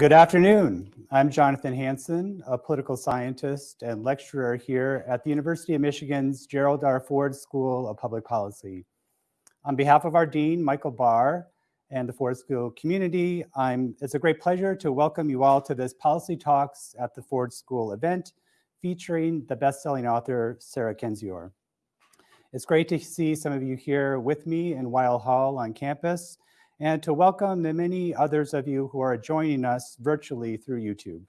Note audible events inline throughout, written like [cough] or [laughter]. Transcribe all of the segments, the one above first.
Good afternoon. I'm Jonathan Hanson, a political scientist and lecturer here at the University of Michigan's Gerald R. Ford School of Public Policy. On behalf of our Dean, Michael Barr, and the Ford School community, I'm, it's a great pleasure to welcome you all to this Policy Talks at the Ford School event featuring the best-selling author, Sarah Kendzior. It's great to see some of you here with me in Weill Hall on campus, and to welcome the many others of you who are joining us virtually through YouTube.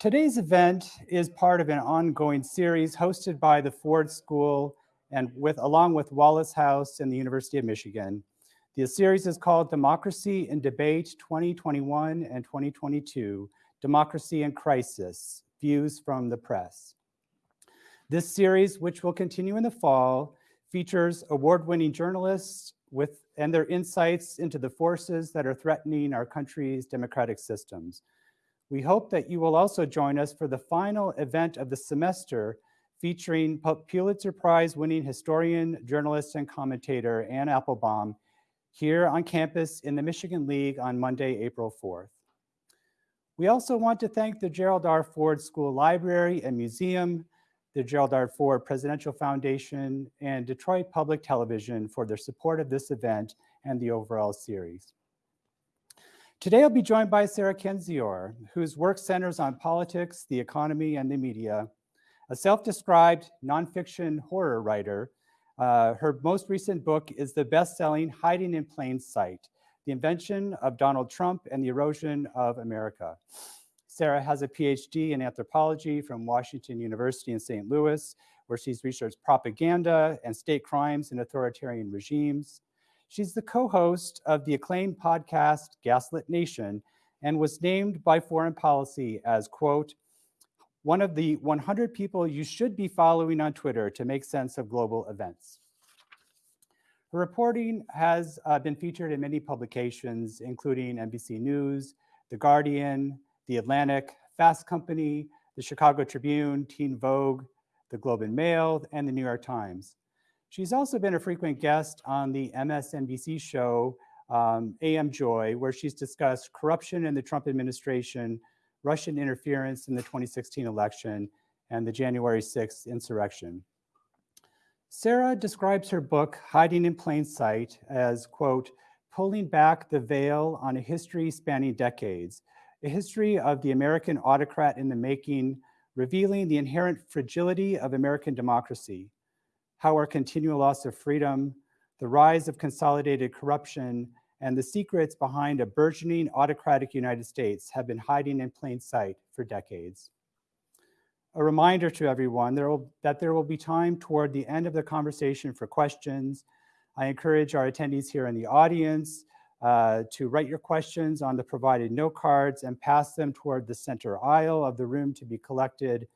Today's event is part of an ongoing series hosted by the Ford School and with along with Wallace House and the University of Michigan. The series is called Democracy in Debate 2021 and 2022, Democracy in Crisis, Views from the Press. This series, which will continue in the fall, features award-winning journalists with and their insights into the forces that are threatening our country's democratic systems. We hope that you will also join us for the final event of the semester featuring Pulitzer Prize winning historian, journalist, and commentator Anne Applebaum here on campus in the Michigan League on Monday, April 4th. We also want to thank the Gerald R. Ford School Library and Museum the Gerald R. Ford Presidential Foundation, and Detroit Public Television for their support of this event and the overall series. Today I'll be joined by Sarah Kendzior, whose work centers on politics, the economy, and the media. A self-described nonfiction horror writer, uh, her most recent book is the best-selling Hiding in Plain Sight, The Invention of Donald Trump and the Erosion of America. Sarah has a PhD in anthropology from Washington University in St. Louis, where she's researched propaganda and state crimes in authoritarian regimes. She's the co-host of the acclaimed podcast Gaslit Nation and was named by Foreign Policy as, quote, one of the 100 people you should be following on Twitter to make sense of global events. Her reporting has uh, been featured in many publications, including NBC News, The Guardian, the Atlantic, Fast Company, the Chicago Tribune, Teen Vogue, the Globe and Mail, and the New York Times. She's also been a frequent guest on the MSNBC show um, AM Joy, where she's discussed corruption in the Trump administration, Russian interference in the 2016 election, and the January 6th insurrection. Sarah describes her book, Hiding in Plain Sight, as, quote, pulling back the veil on a history spanning decades, a history of the American autocrat in the making, revealing the inherent fragility of American democracy, how our continual loss of freedom, the rise of consolidated corruption, and the secrets behind a burgeoning autocratic United States have been hiding in plain sight for decades. A reminder to everyone there will, that there will be time toward the end of the conversation for questions. I encourage our attendees here in the audience uh, to write your questions on the provided note cards and pass them toward the center aisle of the room to be collected.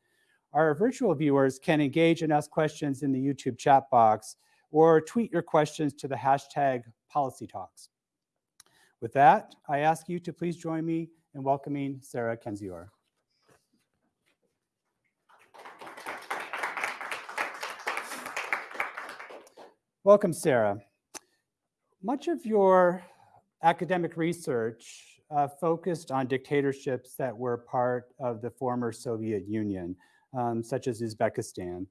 Our virtual viewers can engage and ask questions in the YouTube chat box or tweet your questions to the hashtag policy talks. With that, I ask you to please join me in welcoming Sarah Kendzior. Welcome, Sarah. Much of your academic research uh, focused on dictatorships that were part of the former Soviet Union, um, such as Uzbekistan.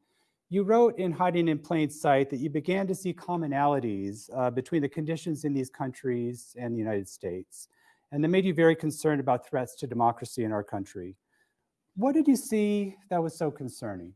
You wrote in Hiding in Plain Sight that you began to see commonalities uh, between the conditions in these countries and the United States, and that made you very concerned about threats to democracy in our country. What did you see that was so concerning?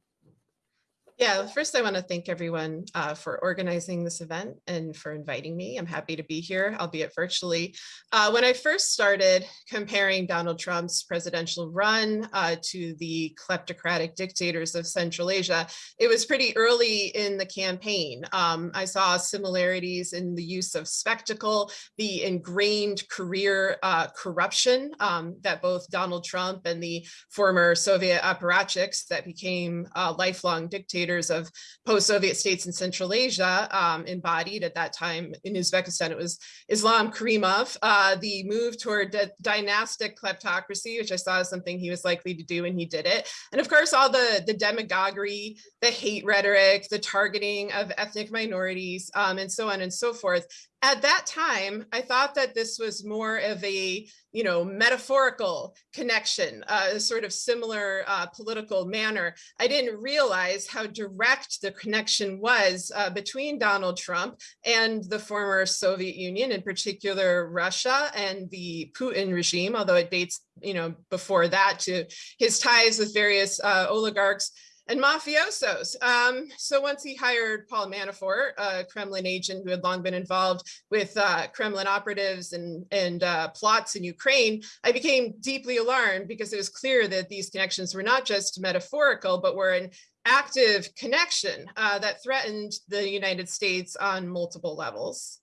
Yeah, first I want to thank everyone uh, for organizing this event and for inviting me. I'm happy to be here, albeit virtually. Uh, when I first started comparing Donald Trump's presidential run uh, to the kleptocratic dictators of Central Asia, it was pretty early in the campaign. Um, I saw similarities in the use of spectacle, the ingrained career uh, corruption um, that both Donald Trump and the former Soviet apparatchiks that became uh, lifelong dictators dictators of post-Soviet states in Central Asia um, embodied at that time in Uzbekistan, it was Islam Karimov, uh, the move toward dynastic kleptocracy, which I saw as something he was likely to do and he did it. And of course, all the, the demagoguery, the hate rhetoric, the targeting of ethnic minorities, um, and so on and so forth at that time, I thought that this was more of a, you know, metaphorical connection, uh, a sort of similar uh, political manner. I didn't realize how direct the connection was uh, between Donald Trump and the former Soviet Union, in particular Russia and the Putin regime, although it dates, you know, before that to his ties with various uh, oligarchs and mafiosos. Um, so once he hired Paul Manafort, a Kremlin agent who had long been involved with uh, Kremlin operatives and, and uh, plots in Ukraine, I became deeply alarmed because it was clear that these connections were not just metaphorical, but were an active connection uh, that threatened the United States on multiple levels.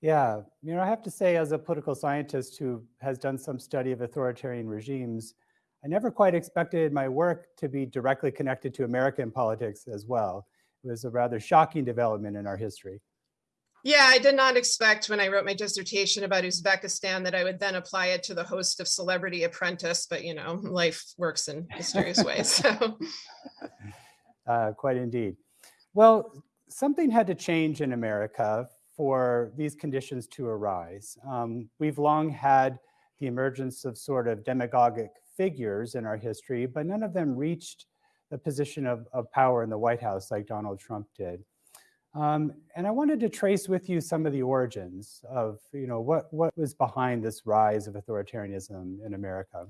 Yeah, you know, I have to say as a political scientist who has done some study of authoritarian regimes, I never quite expected my work to be directly connected to American politics as well. It was a rather shocking development in our history. Yeah, I did not expect when I wrote my dissertation about Uzbekistan that I would then apply it to the host of Celebrity Apprentice, but you know, life works in mysterious [laughs] ways. So. Uh, quite indeed. Well, something had to change in America for these conditions to arise. Um, we've long had the emergence of sort of demagogic figures in our history, but none of them reached the position of, of power in the White House like Donald Trump did. Um, and I wanted to trace with you some of the origins of, you know, what, what was behind this rise of authoritarianism in America.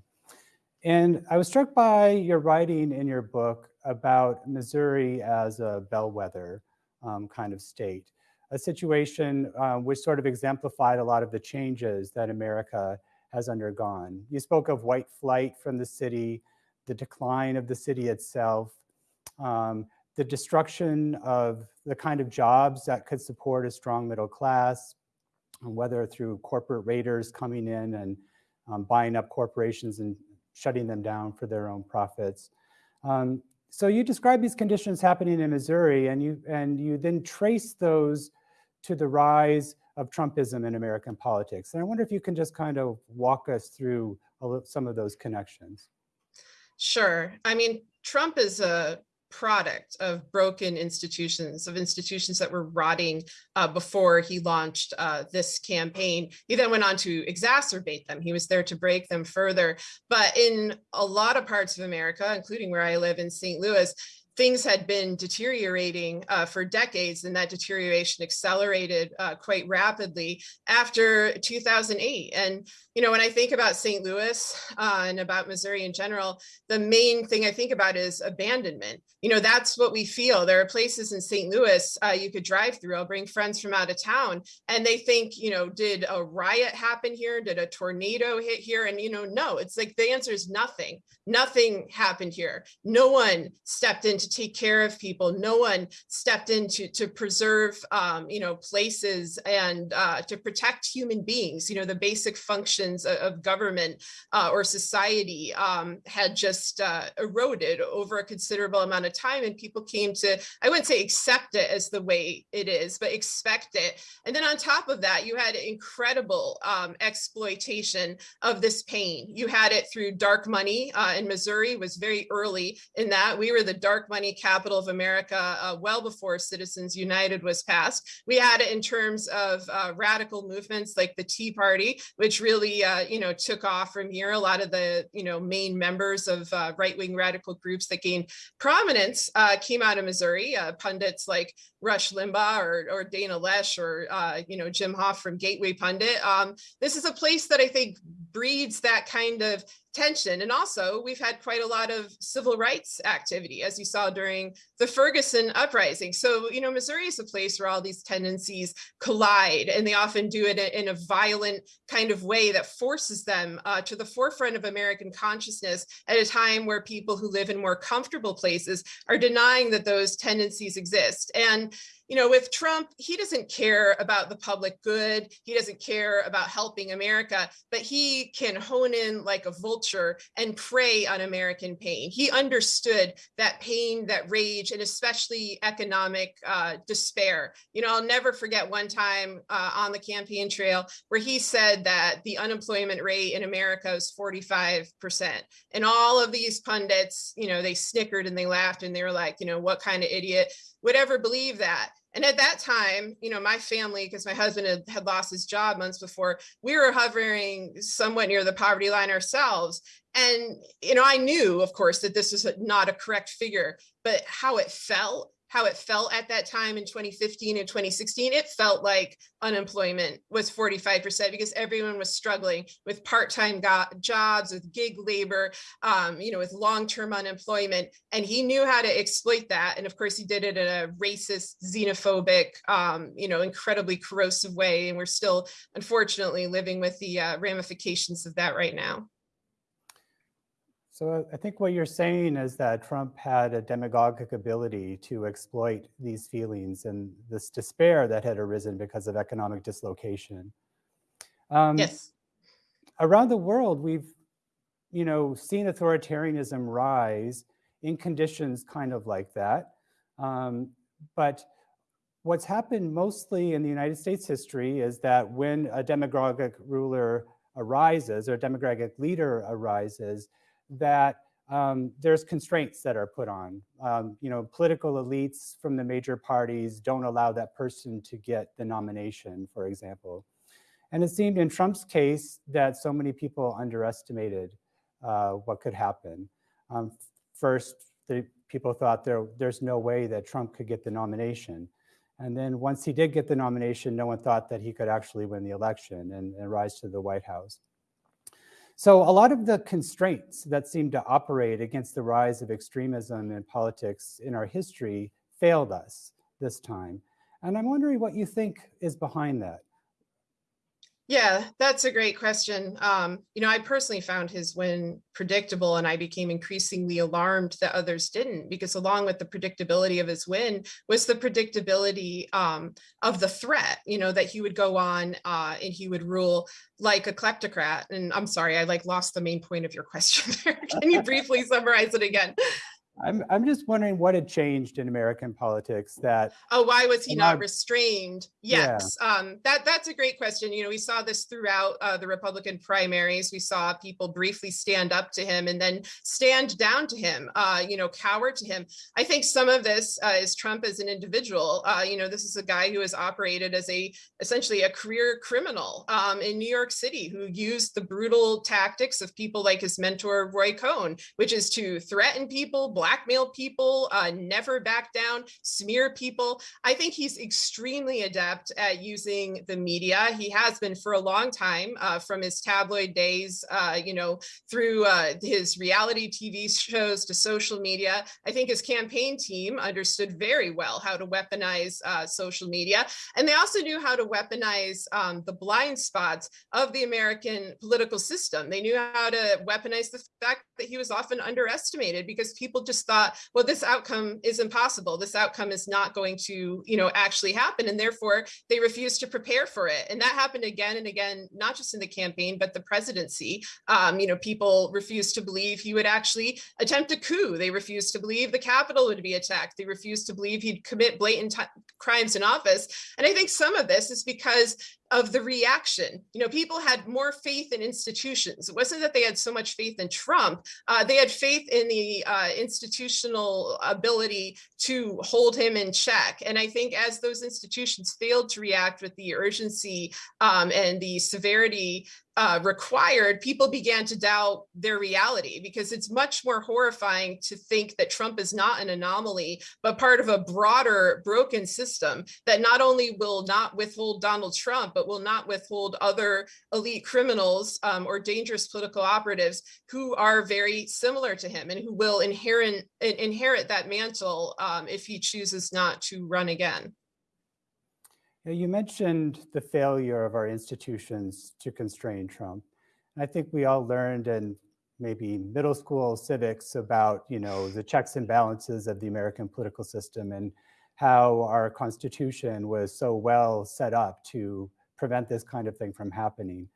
And I was struck by your writing in your book about Missouri as a bellwether um, kind of state, a situation uh, which sort of exemplified a lot of the changes that America has undergone. You spoke of white flight from the city, the decline of the city itself, um, the destruction of the kind of jobs that could support a strong middle class, whether through corporate raiders coming in and um, buying up corporations and shutting them down for their own profits. Um, so you describe these conditions happening in Missouri and you, and you then trace those to the rise of Trumpism in American politics. And I wonder if you can just kind of walk us through some of those connections. Sure. I mean, Trump is a product of broken institutions, of institutions that were rotting uh, before he launched uh, this campaign. He then went on to exacerbate them. He was there to break them further. But in a lot of parts of America, including where I live in St. Louis, things had been deteriorating uh, for decades and that deterioration accelerated uh, quite rapidly after 2008. And, you know, when I think about St. Louis uh, and about Missouri in general, the main thing I think about is abandonment. You know, that's what we feel. There are places in St. Louis uh, you could drive through. I'll bring friends from out of town and they think, you know, did a riot happen here? Did a tornado hit here? And, you know, no, it's like the answer is nothing. Nothing happened here. No one stepped into to take care of people. No one stepped in to, to preserve, um, you know, places and uh, to protect human beings. You know, the basic functions of, of government uh, or society um, had just uh, eroded over a considerable amount of time. And people came to, I wouldn't say accept it as the way it is, but expect it. And then on top of that, you had incredible um, exploitation of this pain. You had it through dark money uh, in Missouri was very early in that. We were the dark money capital of America uh, well before Citizens United was passed. We had it in terms of uh, radical movements like the Tea Party, which really, uh, you know, took off from here. A lot of the, you know, main members of uh, right-wing radical groups that gained prominence uh, came out of Missouri. Uh, pundits like Rush Limbaugh or, or Dana Loesch or, you know, Jim Hoft from Gateway Pundit. Um, this is a place that I think breeds that kind of tension. And also we've had quite a lot of civil rights activity, as you saw during the Ferguson uprising. So, you know, Missouri is a place where all these tendencies collide and they often do it in a violent kind of way that forces them uh, to the forefront of American consciousness at a time where people who live in more comfortable places are denying that those tendencies exist. And you know, with Trump, he doesn't care about the public good. He doesn't care about helping America, but he can hone in like a vulture and prey on American pain. He understood that pain, that rage, and especially economic uh, despair. You know, I'll never forget one time uh, on the campaign trail where he said that the unemployment rate in America is 45%. And all of these pundits, you know, they snickered and they laughed and they were like, you know, what kind of idiot would ever believe that? And at that time, you know, my family, because my husband had, had lost his job months before, we were hovering somewhat near the poverty line ourselves. And, you know, I knew, of course, that this was not a correct figure, but how it felt how it felt at that time in 2015 and 2016, it felt like unemployment was 45% because everyone was struggling with part-time jobs, with gig labor, um, you know, with long-term unemployment. And he knew how to exploit that. And of course, he did it in a racist, xenophobic, um, you know, incredibly corrosive way. And we're still, unfortunately, living with the uh, ramifications of that right now. So I think what you're saying is that Trump had a demagogic ability to exploit these feelings and this despair that had arisen because of economic dislocation. Um, yes. Around the world, we've, you know, seen authoritarianism rise in conditions kind of like that. Um, but what's happened mostly in the United States history is that when a demagogic ruler arises or a demagogic leader arises, that um, there's constraints that are put on. Um, you know, political elites from the major parties don't allow that person to get the nomination, for example. And it seemed in Trump's case that so many people underestimated uh, what could happen. Um, first, the people thought there, there's no way that Trump could get the nomination. And then once he did get the nomination, no one thought that he could actually win the election and, and rise to the White House. So a lot of the constraints that seem to operate against the rise of extremism in politics in our history failed us this time. And I'm wondering what you think is behind that. Yeah, that's a great question. Um, you know, I personally found his win predictable and I became increasingly alarmed that others didn't because along with the predictability of his win was the predictability um, of the threat, you know, that he would go on uh, and he would rule like a kleptocrat. And I'm sorry, I like lost the main point of your question [laughs] there. Can you [laughs] briefly summarize it again? I'm, I'm just wondering what had changed in American politics that. Oh, why was he not restrained? Yes, yeah. um, that that's a great question. You know, we saw this throughout uh, the Republican primaries. We saw people briefly stand up to him and then stand down to him, uh, you know, cower to him. I think some of this uh, is Trump as an individual. Uh, you know, this is a guy who has operated as a essentially a career criminal um, in New York City who used the brutal tactics of people like his mentor, Roy Cohn, which is to threaten people, blackmail people, uh, never back down, smear people. I think he's extremely adept at using the media. He has been for a long time uh, from his tabloid days, uh, you know, through uh, his reality TV shows to social media. I think his campaign team understood very well how to weaponize uh, social media. And they also knew how to weaponize um, the blind spots of the American political system. They knew how to weaponize the fact that he was often underestimated because people just just thought, well, this outcome is impossible. This outcome is not going to, you know, actually happen. And therefore they refused to prepare for it. And that happened again and again, not just in the campaign, but the presidency. Um, you know, people refused to believe he would actually attempt a coup. They refused to believe the Capitol would be attacked. They refused to believe he'd commit blatant crimes in office. And I think some of this is because of the reaction. You know, people had more faith in institutions. It wasn't that they had so much faith in Trump. Uh, they had faith in the uh, institutional ability to hold him in check. And I think as those institutions failed to react with the urgency um, and the severity uh, required, people began to doubt their reality because it's much more horrifying to think that Trump is not an anomaly, but part of a broader broken system that not only will not withhold Donald Trump, but will not withhold other elite criminals um, or dangerous political operatives who are very similar to him and who will inherit, inherit that mantle um, if he chooses not to run again. You mentioned the failure of our institutions to constrain Trump. I think we all learned in maybe middle school civics about, you know, the checks and balances of the American political system and how our constitution was so well set up to prevent this kind of thing from happening.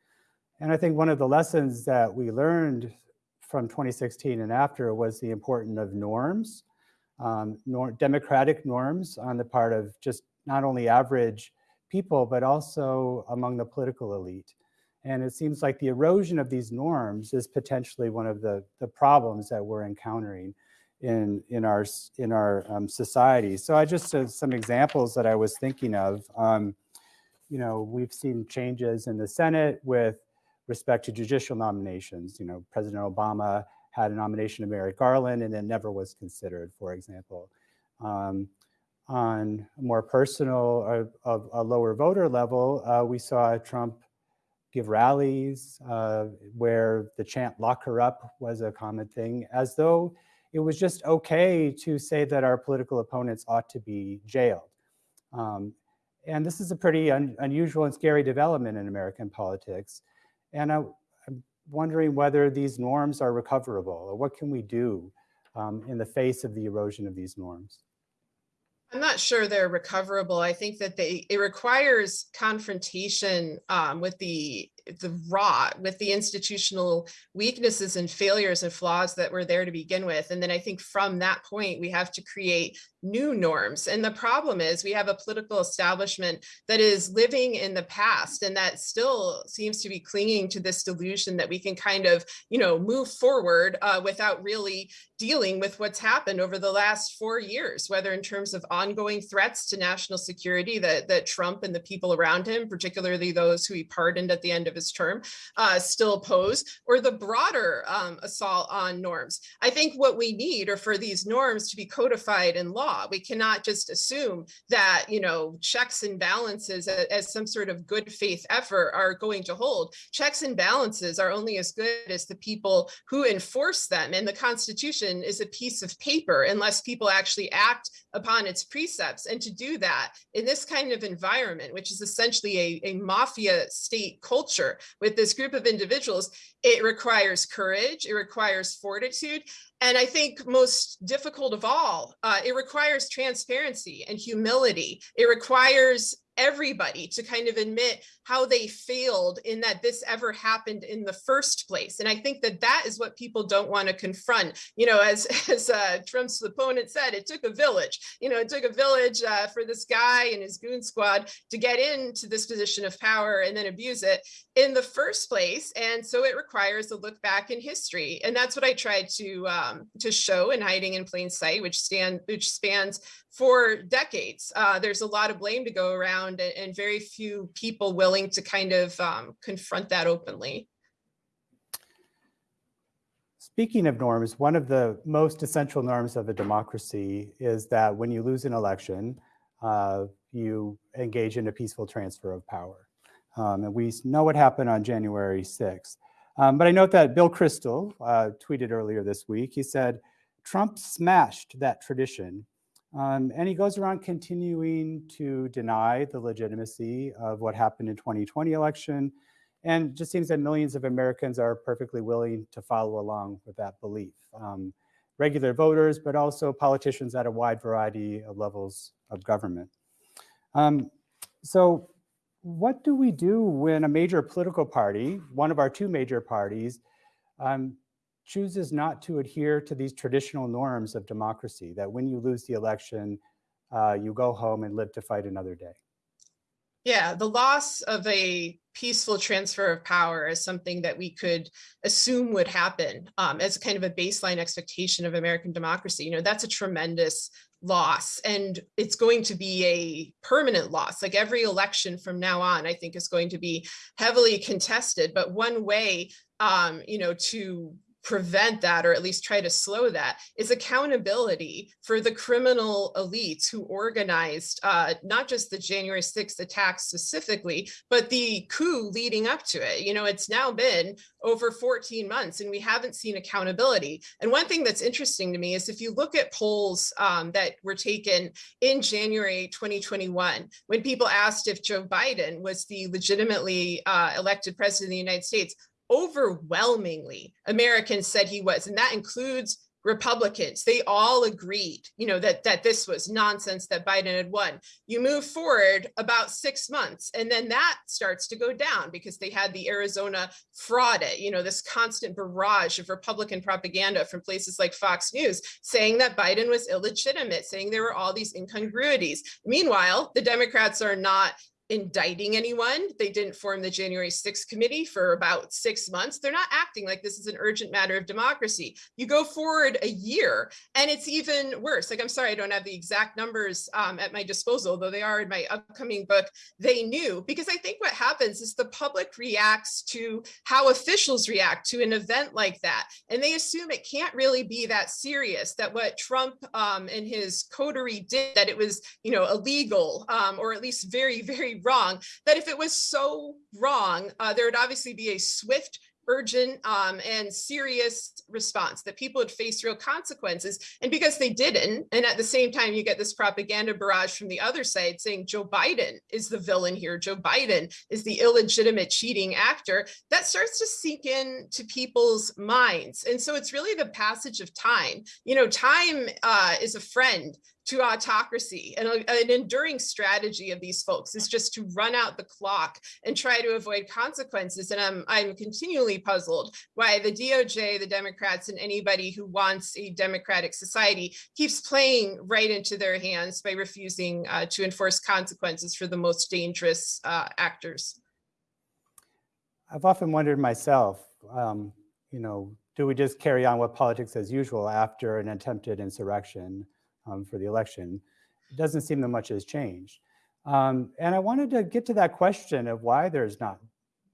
And I think one of the lessons that we learned from 2016 and after was the importance of norms, um, nor democratic norms on the part of just not only average people, but also among the political elite. And it seems like the erosion of these norms is potentially one of the, the problems that we're encountering in, in our, in our um, society. So I just, some examples that I was thinking of, um, you know, we've seen changes in the Senate with respect to judicial nominations. You know, President Obama had a nomination of Merrick Garland and it never was considered, for example. Um, on a more personal, a, a lower voter level, uh, we saw Trump give rallies uh, where the chant lock her up was a common thing, as though it was just okay to say that our political opponents ought to be jailed. Um, and this is a pretty un unusual and scary development in American politics. And I, am wondering whether these norms are recoverable or what can we do um, in the face of the erosion of these norms? I'm not sure they're recoverable. I think that they it requires confrontation um, with the the raw with the institutional weaknesses and failures and flaws that were there to begin with. And then I think from that point, we have to create new norms. And the problem is we have a political establishment that is living in the past and that still seems to be clinging to this delusion that we can kind of, you know, move forward uh, without really dealing with what's happened over the last four years, whether in terms of ongoing threats to national security that, that Trump and the people around him, particularly those who he pardoned at the end of his term, uh, still pose, or the broader um, assault on norms. I think what we need are for these norms to be codified in law. We cannot just assume that, you know, checks and balances as, as some sort of good faith effort are going to hold. Checks and balances are only as good as the people who enforce them. And the Constitution is a piece of paper unless people actually act upon its precepts. And to do that in this kind of environment, which is essentially a, a mafia state culture with this group of individuals, it requires courage, it requires fortitude, and I think most difficult of all, uh, it requires transparency and humility. It requires everybody to kind of admit how they failed in that this ever happened in the first place. And I think that that is what people don't want to confront. You know, as, [laughs] as uh, Trump's opponent said, it took a village. You know, it took a village uh, for this guy and his goon squad to get into this position of power and then abuse it in the first place. And so it requires a look back in history. And that's what I tried to um, to show in Hiding in Plain Sight, which stand which spans for decades. Uh, there's a lot of blame to go around and, and very few people willing to kind of um, confront that openly. Speaking of norms, one of the most essential norms of a democracy is that when you lose an election, uh, you engage in a peaceful transfer of power. Um, and we know what happened on January 6th. Um, but I note that Bill Kristol uh, tweeted earlier this week, he said, Trump smashed that tradition um, and he goes around continuing to deny the legitimacy of what happened in 2020 election. And just seems that millions of Americans are perfectly willing to follow along with that belief. Um, regular voters, but also politicians at a wide variety of levels of government. Um, so what do we do when a major political party, one of our two major parties, um, chooses not to adhere to these traditional norms of democracy, that when you lose the election, uh, you go home and live to fight another day. Yeah, the loss of a peaceful transfer of power is something that we could assume would happen um, as kind of a baseline expectation of American democracy. You know, that's a tremendous loss and it's going to be a permanent loss like every election from now on i think is going to be heavily contested but one way um you know to prevent that or at least try to slow that is accountability for the criminal elites who organized uh, not just the January 6th attack specifically, but the coup leading up to it. You know, it's now been over 14 months and we haven't seen accountability. And one thing that's interesting to me is if you look at polls um, that were taken in January 2021, when people asked if Joe Biden was the legitimately uh, elected president of the United States, overwhelmingly Americans said he was, and that includes Republicans. They all agreed, you know, that that this was nonsense that Biden had won. You move forward about six months, and then that starts to go down because they had the Arizona fraudit, you know, this constant barrage of Republican propaganda from places like Fox News saying that Biden was illegitimate, saying there were all these incongruities. Meanwhile, the Democrats are not indicting anyone. They didn't form the January 6th committee for about six months. They're not acting like this is an urgent matter of democracy. You go forward a year and it's even worse. Like, I'm sorry, I don't have the exact numbers um, at my disposal, though they are in my upcoming book. They knew because I think what happens is the public reacts to how officials react to an event like that. And they assume it can't really be that serious, that what Trump um, and his coterie did, that it was, you know, illegal um, or at least very, very wrong, that if it was so wrong, uh, there would obviously be a swift urgent um, and serious response that people would face real consequences. And because they didn't, and at the same time, you get this propaganda barrage from the other side saying Joe Biden is the villain here. Joe Biden is the illegitimate cheating actor that starts to sink in to people's minds. And so it's really the passage of time. You know, time uh, is a friend to autocracy and an enduring strategy of these folks is just to run out the clock and try to avoid consequences and I'm, I'm continually puzzled why the DOJ the Democrats and anybody who wants a democratic society keeps playing right into their hands by refusing uh, to enforce consequences for the most dangerous uh, actors. I've often wondered myself, um, you know, do we just carry on with politics as usual after an attempted insurrection? Um, for the election, it doesn't seem that much has changed. Um, and I wanted to get to that question of why there's not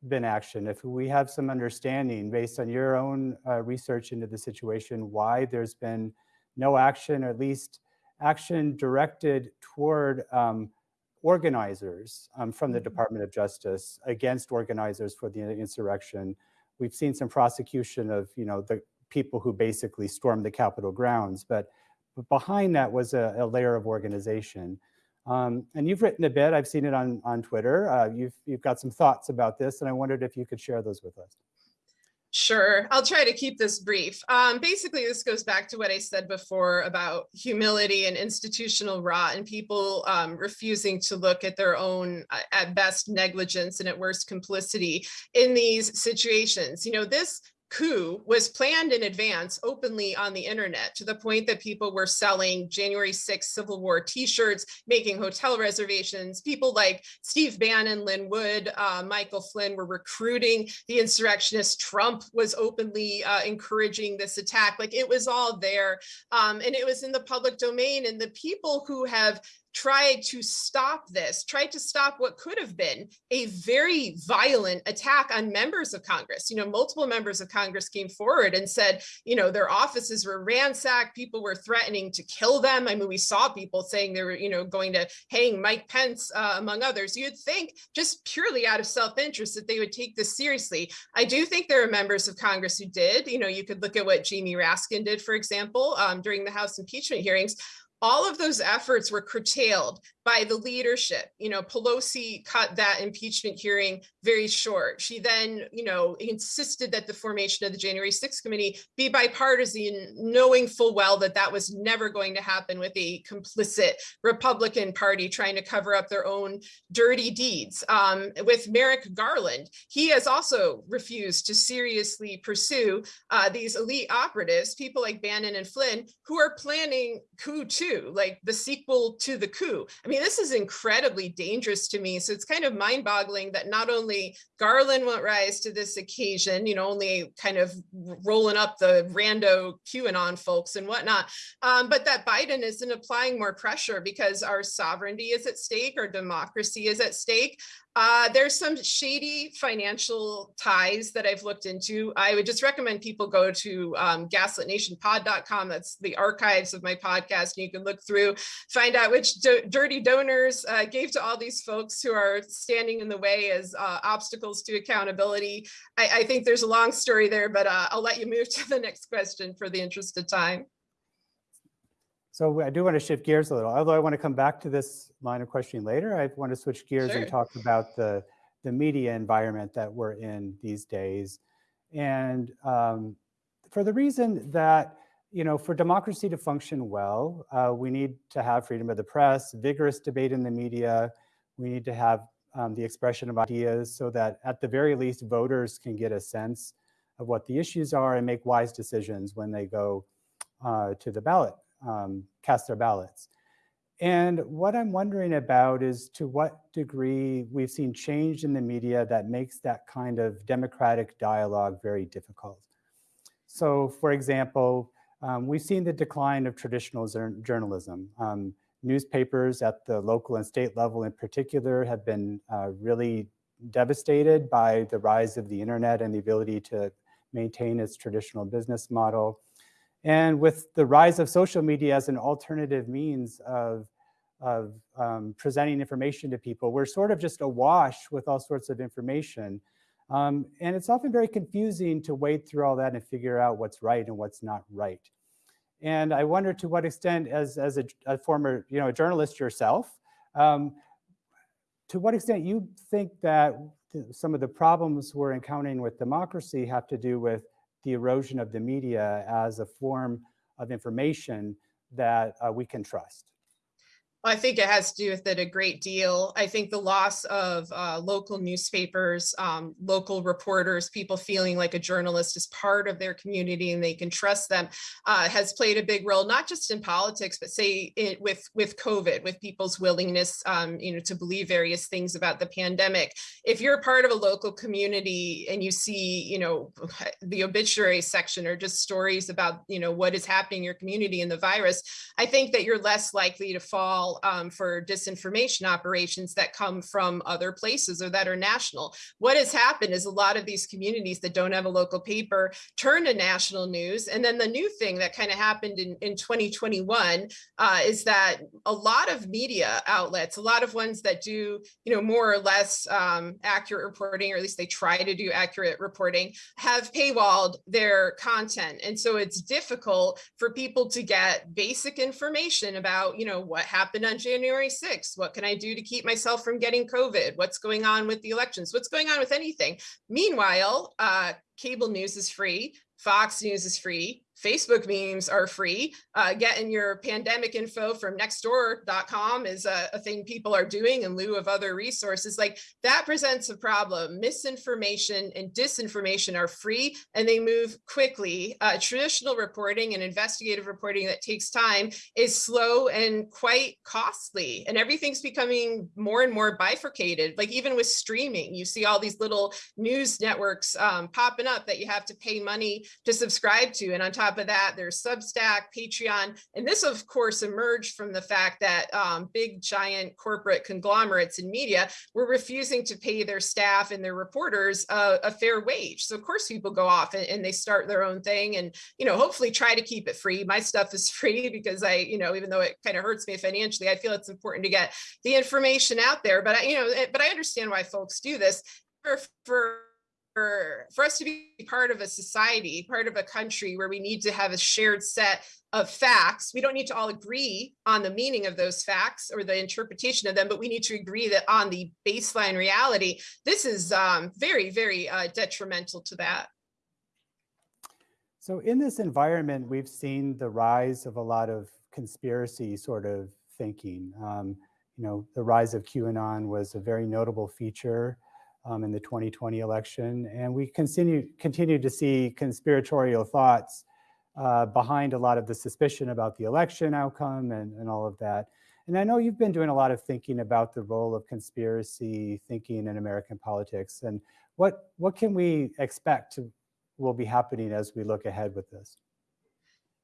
been action. If we have some understanding based on your own uh, research into the situation, why there's been no action, or at least action directed toward um, organizers um, from the mm-hmm. Department of Justice against organizers for the insurrection. We've seen some prosecution of, you know, the people who basically stormed the Capitol grounds, but but behind that was a, a layer of organization. Um, and you've written a bit, I've seen it on, on Twitter. Uh, you've, you've got some thoughts about this, and I wondered if you could share those with us. Sure, I'll try to keep this brief. Um, basically, this goes back to what I said before about humility and institutional rot and people um, refusing to look at their own, uh, at best, negligence and at worst, complicity in these situations. You know, this coup was planned in advance openly on the internet to the point that people were selling January 6th Civil War t-shirts, making hotel reservations. People like Steve Bannon, Lin Wood, uh, Michael Flynn were recruiting the insurrectionists. Trump was openly uh, encouraging this attack. Like it was all there um, and it was in the public domain and the people who have tried to stop this, tried to stop what could have been a very violent attack on members of Congress. You know, multiple members of Congress came forward and said, you know, their offices were ransacked, people were threatening to kill them. I mean, we saw people saying they were, you know, going to hang Mike Pence, uh, among others. You'd think just purely out of self-interest that they would take this seriously. I do think there are members of Congress who did. You know, you could look at what Jamie Raskin did, for example, um, during the House impeachment hearings all of those efforts were curtailed by the leadership. You know, Pelosi cut that impeachment hearing very short. She then, you know, insisted that the formation of the January 6th committee be bipartisan, knowing full well that that was never going to happen with a complicit Republican party trying to cover up their own dirty deeds. Um, with Merrick Garland, he has also refused to seriously pursue uh, these elite operatives, people like Bannon and Flynn, who are planning coup two 2, like the sequel to the coup. I mean, this is incredibly dangerous to me. So it's kind of mind boggling that not only Garland won't rise to this occasion, you know, only kind of rolling up the rando QAnon folks and whatnot, um, but that Biden isn't applying more pressure because our sovereignty is at stake, our democracy is at stake. Uh, there's some shady financial ties that I've looked into. I would just recommend people go to um, gaslitnationpod.com. That's the archives of my podcast. And you can look through, find out which do dirty donors uh, gave to all these folks who are standing in the way as uh, obstacles to accountability. I, I, think there's a long story there, but uh, I'll let you move to the next question for the interest of time. So I do want to shift gears a little, although I want to come back to this line of questioning later. I want to switch gears sure. and talk about the, the media environment that we're in these days. And um, for the reason that, you know, for democracy to function well, uh, we need to have freedom of the press, vigorous debate in the media. We need to have um, the expression of ideas so that at the very least voters can get a sense of what the issues are and make wise decisions when they go uh, to the ballot um, cast their ballots. And what I'm wondering about is to what degree we've seen change in the media that makes that kind of democratic dialogue very difficult. So for example, um, we've seen the decline of traditional journalism. Um, newspapers at the local and state level in particular have been uh, really devastated by the rise of the internet and the ability to maintain its traditional business model. And with the rise of social media as an alternative means of, of um, presenting information to people, we're sort of just awash with all sorts of information. Um, and it's often very confusing to wade through all that and figure out what's right and what's not right. And I wonder to what extent, as, as a, a former you know, a journalist yourself, um, to what extent you think that some of the problems we're encountering with democracy have to do with the erosion of the media as a form of information that uh, we can trust. I think it has to do with it a great deal. I think the loss of uh, local newspapers, um, local reporters, people feeling like a journalist is part of their community and they can trust them uh, has played a big role, not just in politics, but say it, with, with COVID, with people's willingness um, you know, to believe various things about the pandemic. If you're part of a local community and you see you know, [laughs] the obituary section or just stories about you know, what is happening in your community and the virus, I think that you're less likely to fall um, for disinformation operations that come from other places or that are national. What has happened is a lot of these communities that don't have a local paper turn to national news. And then the new thing that kind of happened in, in 2021 uh, is that a lot of media outlets, a lot of ones that do, you know, more or less um, accurate reporting, or at least they try to do accurate reporting, have paywalled their content. And so it's difficult for people to get basic information about, you know, what happened happened on January 6th? What can I do to keep myself from getting COVID? What's going on with the elections? What's going on with anything? Meanwhile, uh, cable news is free. Fox News is free. Facebook memes are free. Uh, getting your pandemic info from nextdoor.com is a, a, thing people are doing in lieu of other resources. Like that presents a problem. Misinformation and disinformation are free and they move quickly. Uh, traditional reporting and investigative reporting that takes time is slow and quite costly. And everything's becoming more and more bifurcated. Like even with streaming, you see all these little news networks um, popping up that you have to pay money to subscribe to. And on top top of that, there's Substack, Patreon, and this of course emerged from the fact that um, big giant corporate conglomerates in media were refusing to pay their staff and their reporters a, fair wage. So of course people go off and, and, they start their own thing and, you know, hopefully try to keep it free. My stuff is [laughs] free because I, you know, even though it kind of hurts me financially, I feel it's important to get the information out there. But I, you know, but I understand why folks do this for, for for, for us to be part of a society, part of a country where we need to have a shared set of facts. We don't need to all agree on the meaning of those facts or the interpretation of them, but we need to agree that on the baseline reality, this is um, very, very uh, detrimental to that. So in this environment, we've seen the rise of a lot of conspiracy sort of thinking. Um, you know, the rise of QAnon was a very notable feature um, in the 2020 election. And we continue, continue to see conspiratorial thoughts uh, behind a lot of the suspicion about the election outcome and, and all of that. And I know you've been doing a lot of thinking about the role of conspiracy thinking in American politics. And what, what can we expect to, will be happening as we look ahead with this?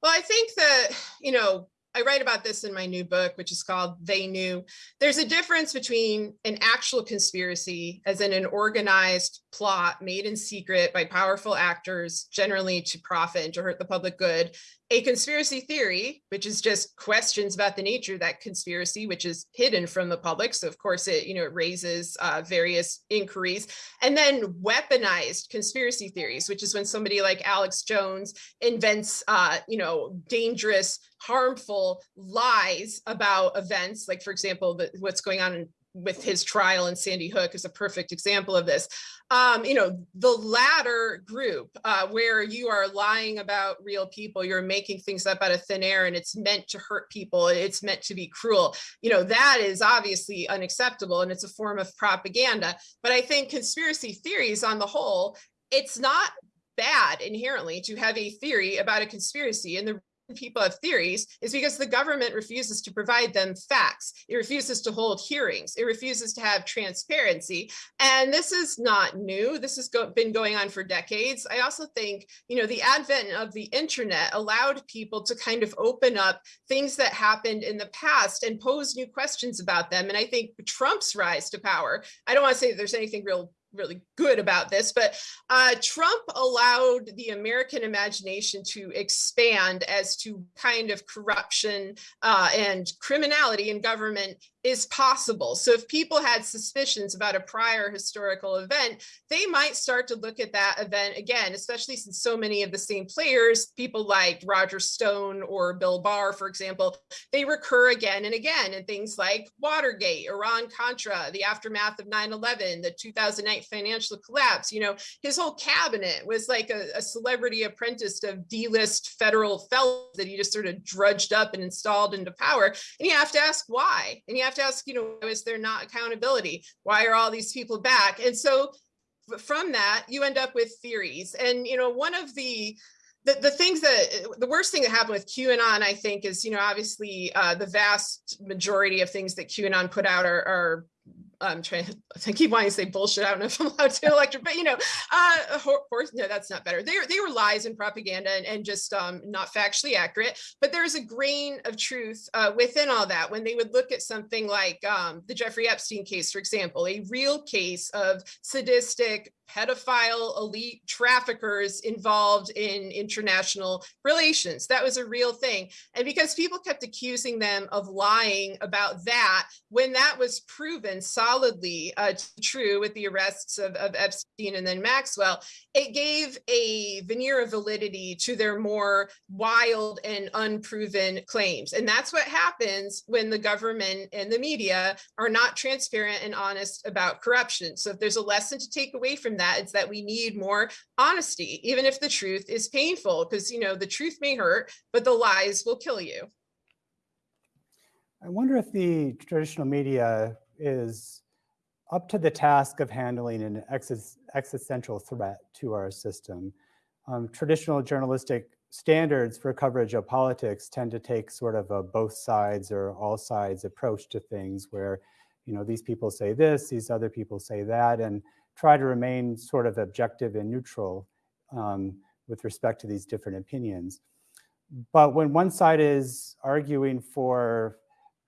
Well, I think that, you know, I write about this in my new book, which is called They Knew. There's a difference between an actual conspiracy, as in an organized plot made in secret by powerful actors, generally to profit and to hurt the public good, a conspiracy theory, which is just questions about the nature of that conspiracy, which is hidden from the public. So of course it, you know, it raises uh, various inquiries and then weaponized conspiracy theories, which is when somebody like Alex Jones invents, uh, you know, dangerous, harmful lies about events. Like for example, the, what's going on in with his trial in Sandy Hook is a perfect example of this. Um, you know, the latter group uh, where you are lying about real people, you're making things up out of thin air and it's meant to hurt people, it's meant to be cruel, you know, that is obviously unacceptable and it's a form of propaganda. But I think conspiracy theories on the whole, it's not bad inherently to have a theory about a conspiracy. And the people have theories is because the government refuses to provide them facts. It refuses to hold hearings. It refuses to have transparency. And this is not new. This has go been going on for decades. I also think, you know, the advent of the internet allowed people to kind of open up things that happened in the past and pose new questions about them. And I think Trump's rise to power, I don't want to say there's anything real really good about this, but uh, Trump allowed the American imagination to expand as to kind of corruption uh, and criminality in government is possible. So if people had suspicions about a prior historical event, they might start to look at that event again, especially since so many of the same players, people like Roger Stone or Bill Barr, for example, they recur again and again in things like Watergate, Iran-Contra, the aftermath of 9-11, the 2008 financial collapse. You know, his whole cabinet was like a, a celebrity apprentice of D-list federal fellows that he just sort of drudged up and installed into power. And you have to ask why. And you have to ask, you know, is there not accountability? Why are all these people back? And so from that, you end up with theories. And, you know, one of the the, the things that the worst thing that happened with QAnon, I think, is, you know, obviously uh, the vast majority of things that QAnon put out are, are I'm trying [laughs] to I keep wanting to say bullshit. I don't know if I'm allowed to [laughs] electric, but you know, uh, horse, no, that's not better. They were, they were lies and propaganda and, and just um, not factually accurate, but there's a grain of truth uh, within all that. When they would look at something like um, the Jeffrey Epstein case, for example, a real case of sadistic pedophile elite traffickers involved in international relations. That was a real thing. And because people kept accusing them of lying about that, when that was proven solidly uh, true with the arrests of, of Epstein and then Maxwell, it gave a veneer of validity to their more wild and unproven claims. And that's what happens when the government and the media are not transparent and honest about corruption. So if there's a lesson to take away from that, it's that we need more honesty, even if the truth is painful, because you know the truth may hurt, but the lies will kill you. I wonder if the traditional media is up to the task of handling an existential threat to our system. Um, traditional journalistic standards for coverage of politics tend to take sort of a both sides or all sides approach to things where, you know, these people say this, these other people say that, and try to remain sort of objective and neutral um, with respect to these different opinions. But when one side is arguing for,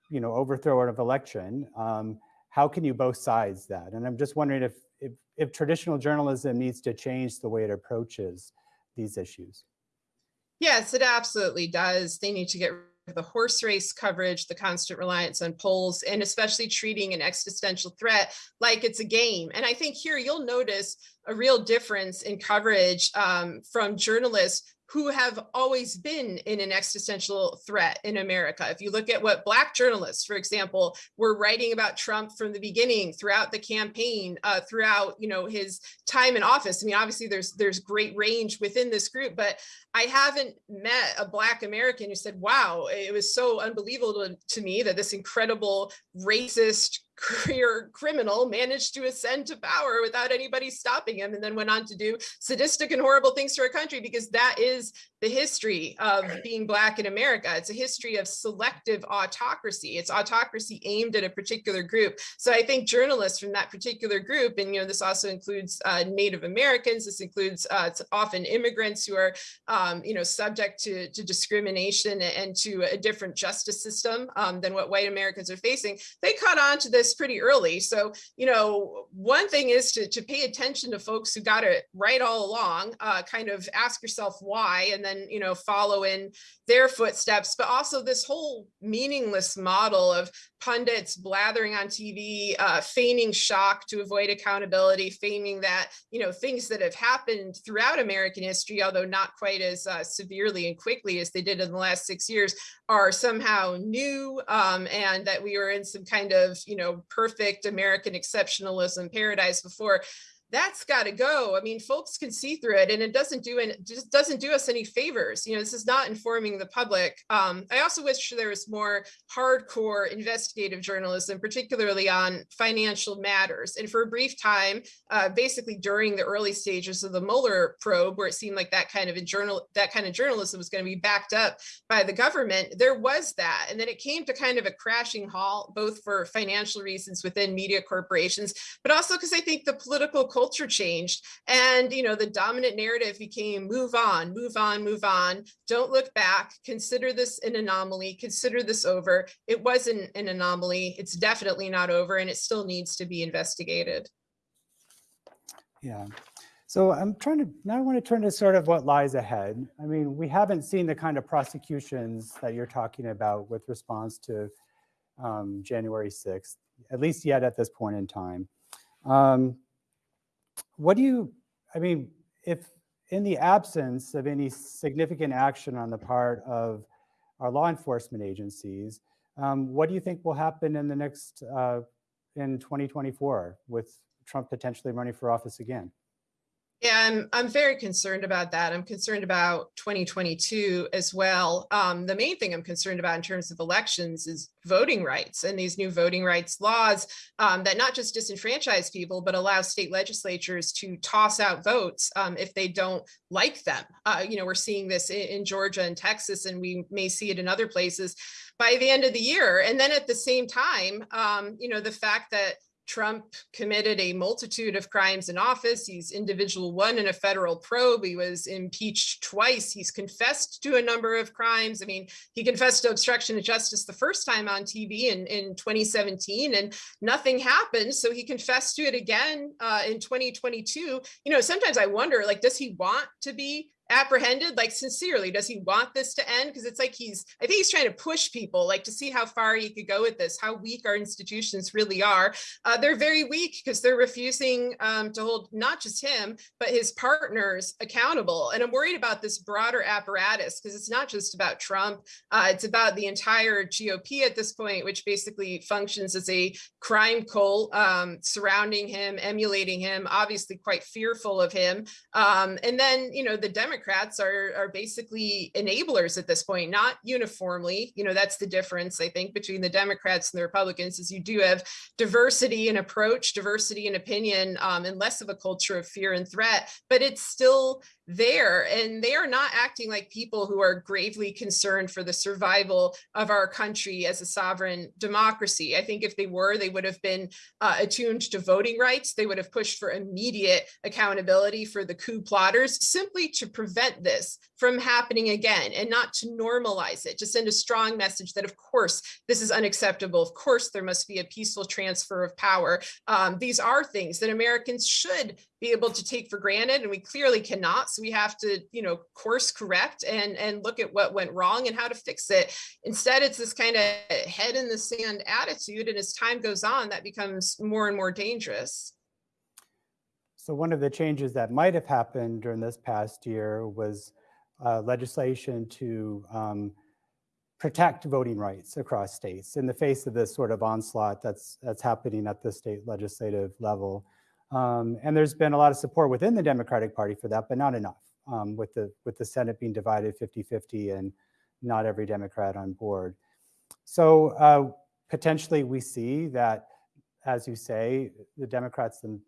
you know, overthrow of election, um, how can you both sides that? And I'm just wondering if, if, if traditional journalism needs to change the way it approaches these issues. Yes, it absolutely does. They need to get the horse race coverage, the constant reliance on polls, and especially treating an existential threat like it's a game. And I think here you'll notice a real difference in coverage um, from journalists who have always been in an existential threat in America. If you look at what Black journalists, for example, were writing about Trump from the beginning, throughout the campaign, uh, throughout you know his time in office. I mean, obviously there's there's great range within this group, but I haven't met a Black American who said, wow, it was so unbelievable to, to me that this incredible racist career criminal managed to ascend to power without anybody stopping him and then went on to do sadistic and horrible things to our country because that is the history of being Black in America. It's a history of selective autocracy. It's autocracy aimed at a particular group. So I think journalists from that particular group, and you know, this also includes uh, Native Americans, this includes uh, often immigrants who are, um, you know, subject to, to discrimination and to a different justice system um, than what white Americans are facing. They caught on to this pretty early. So, you know, one thing is to, to pay attention to folks who got it right all along, uh, kind of ask yourself why, and then, you know, follow in their footsteps, but also this whole meaningless model of pundits blathering on TV, uh, feigning shock to avoid accountability, feigning that, you know, things that have happened throughout American history, although not quite as uh, severely and quickly as they did in the last six years, are somehow new um, and that we were in some kind of, you know, perfect American exceptionalism paradise before that's got to go. I mean, folks can see through it and it doesn't do it just doesn't do us any favors. You know, this is not informing the public. Um, I also wish there was more hardcore investigative journalism, particularly on financial matters. And for a brief time, uh, basically during the early stages of the Mueller probe, where it seemed like that kind of journal that kind of journalism was going to be backed up by the government, there was that. And then it came to kind of a crashing halt, both for financial reasons within media corporations, but also because I think the political culture changed and you know the dominant narrative became move on move on move on. Don't look back. Consider this an anomaly. Consider this over. It wasn't an anomaly. It's definitely not over and it still needs to be investigated. Yeah. So i'm trying to now i want to turn to sort of what lies ahead. I mean we haven't seen the kind of prosecutions that you're talking about with response to um, january 6th at least yet at this point in time. Um, what do you, I mean, if in the absence of any significant action on the part of our law enforcement agencies, um, what do you think will happen in the next, uh, in 2024 with Trump potentially running for office again? Yeah, I'm, I'm very concerned about that. I'm concerned about 2022 as well. Um, the main thing I'm concerned about in terms of elections is voting rights and these new voting rights laws um, that not just disenfranchise people, but allow state legislatures to toss out votes um, if they don't like them. Uh, you know, we're seeing this in, in Georgia and Texas, and we may see it in other places by the end of the year. And then at the same time, um, you know, the fact that Trump committed a multitude of crimes in office. He's individual one in a federal probe. He was impeached twice. He's confessed to a number of crimes. I mean, he confessed to obstruction of justice the first time on TV in, in 2017 and nothing happened. So he confessed to it again uh, in 2022. You know, sometimes I wonder, like, does he want to be apprehended like sincerely does he want this to end? Because it's like he's i think he's trying to push people like to see how far he could go with this how weak our institutions really are. Uh, they're very weak because they're refusing um, to hold not just him but his partners accountable. And i'm worried about this broader apparatus because it's not just about trump. Uh, it's about the entire gop at this point which basically functions as a crime cult um, surrounding him emulating him obviously quite fearful of him. Um, and then you know the democrats Democrats are, are basically enablers at this point, not uniformly. You know, that's the difference, I think, between the Democrats and the Republicans is you do have diversity in approach, diversity in opinion, um, and less of a culture of fear and threat, but it's still there and they are not acting like people who are gravely concerned for the survival of our country as a sovereign democracy. I think if they were, they would have been uh, attuned to voting rights. They would have pushed for immediate accountability for the coup plotters simply to prevent this from happening again and not to normalize it, to send a strong message that of course this is unacceptable. Of course there must be a peaceful transfer of power. Um, these are things that Americans should be able to take for granted and we clearly cannot. So we have to you know course correct and and look at what went wrong and how to fix it. Instead it's this kind of head in the sand attitude and as time goes on that becomes more and more dangerous. So one of the changes that might have happened during this past year was uh, legislation to um, protect voting rights across states in the face of this sort of onslaught that's that's happening at the state legislative level. Um, and there's been a lot of support within the Democratic Party for that, but not enough um, with, the, with the Senate being divided 50-50 and not every Democrat on board. So uh, potentially we see that, as you say, the Democrats and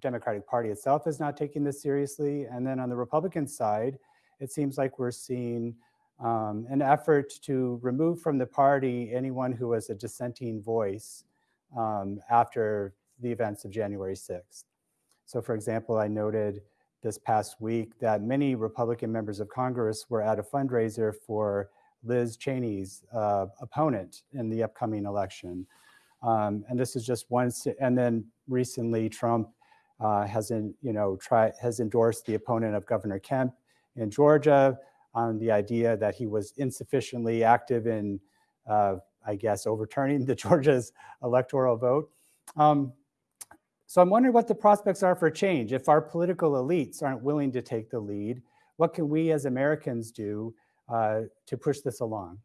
Democratic Party itself is not taking this seriously. And then on the Republican side, it seems like we're seeing um, an effort to remove from the party anyone who was a dissenting voice um, after the events of January 6th. So for example, I noted this past week that many Republican members of Congress were at a fundraiser for Liz Cheney's uh, opponent in the upcoming election. Um, and this is just one, and then recently Trump uh, has, in, you know, try, has endorsed the opponent of Governor Kemp in Georgia on the idea that he was insufficiently active in, uh, I guess, overturning [laughs] the Georgia's electoral vote. Um, so I'm wondering what the prospects are for change. If our political elites aren't willing to take the lead, what can we as Americans do uh, to push this along?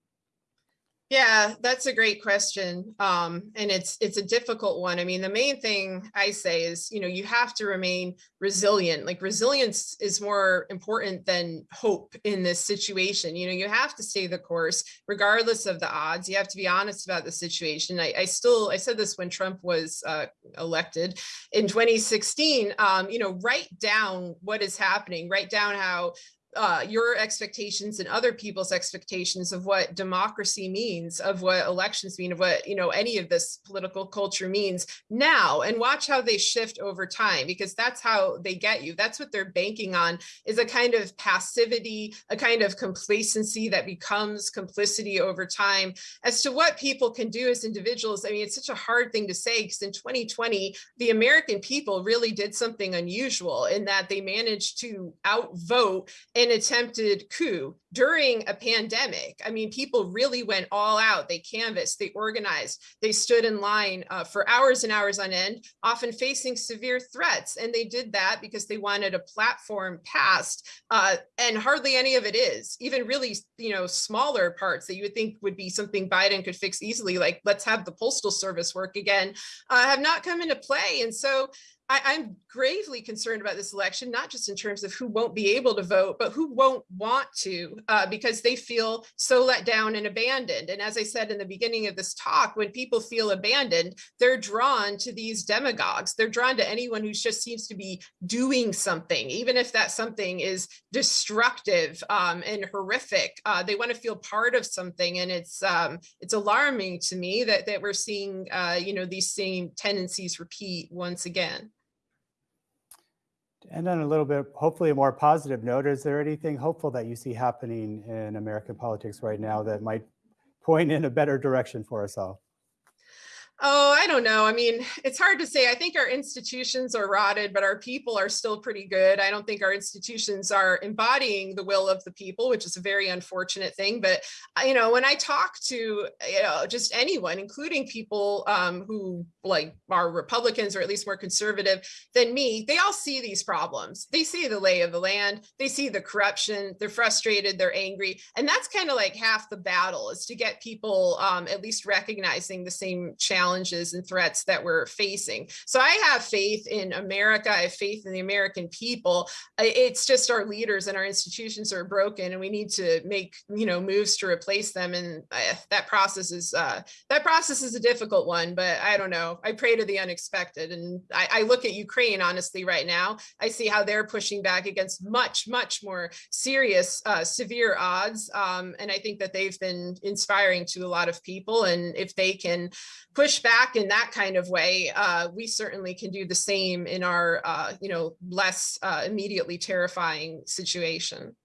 Yeah, that's a great question. Um, and it's it's a difficult one. I mean, the main thing I say is, you know, you have to remain resilient. Like resilience is more important than hope in this situation. You know, you have to stay the course regardless of the odds. You have to be honest about the situation. I, I still I said this when Trump was uh, elected in 2016. Um, you know, write down what is happening. Write down how uh, your expectations and other people's expectations of what democracy means, of what elections mean, of what, you know, any of this political culture means now and watch how they shift over time, because that's how they get you. That's what they're banking on is a kind of passivity, a kind of complacency that becomes complicity over time as to what people can do as individuals. I mean, it's such a hard thing to say because in 2020, the American people really did something unusual in that they managed to outvote an attempted coup during a pandemic. I mean, people really went all out. They canvassed, they organized, they stood in line uh, for hours and hours on end, often facing severe threats. And they did that because they wanted a platform passed. Uh, and hardly any of it is, even really, you know, smaller parts that you would think would be something Biden could fix easily, like let's have the postal service work again, uh, have not come into play. And so I, am gravely concerned about this election, not just in terms of who won't be able to vote, but who won't want to uh, because they feel so let down and abandoned. And as I said in the beginning of this talk, when people feel abandoned, they're drawn to these demagogues. They're drawn to anyone who just seems to be doing something, even if that something is destructive um, and horrific. Uh, they want to feel part of something, and it's um, it's alarming to me that that we're seeing uh, you know these same tendencies repeat once again. And on a little bit, hopefully a more positive note, is there anything hopeful that you see happening in American politics right now that might point in a better direction for us all? Oh, I don't know. I mean, it's hard to say. I think our institutions are rotted, but our people are still pretty good. I don't think our institutions are embodying the will of the people, which is a very unfortunate thing. But, uh, you know, when I talk to, you know, just anyone, including people um, who like are Republicans or at least more conservative than me, they all see these problems. They see the lay of the land. They see the corruption. They're frustrated. They're angry. And that's kind of like half the battle is to get people um, at least recognizing the same challenge challenges and threats that we're facing. So I have faith in America. I have faith in the American people. It's just our leaders and our institutions are broken and we need to make, you know, moves to replace them. And uh, that process is, uh, that process is a difficult one, but I don't know. I pray to the unexpected. And I, I look at Ukraine, honestly, right now, I see how they're pushing back against much, much more serious, uh, severe odds. Um, and I think that they've been inspiring to a lot of people. And if they can push back in that kind of way, uh, we certainly can do the same in our, uh, you know, less uh, immediately terrifying situation.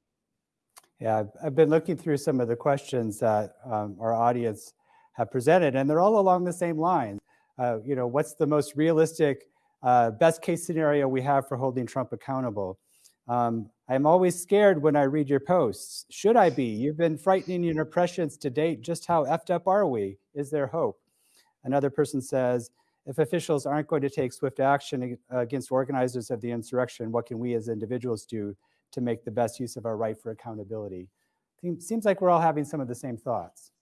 Yeah, I've been looking through some of the questions that um, our audience have presented, and they're all along the same lines. Uh, you know, what's the most realistic, uh, best case scenario we have for holding Trump accountable? Um, I'm always scared when I read your posts. Should I be? You've been frightening your impressions to date. Just how effed up are we? Is there hope? Another person says, if officials aren't going to take swift action against organizers of the insurrection, what can we as individuals do to make the best use of our right for accountability? Seems like we're all having some of the same thoughts.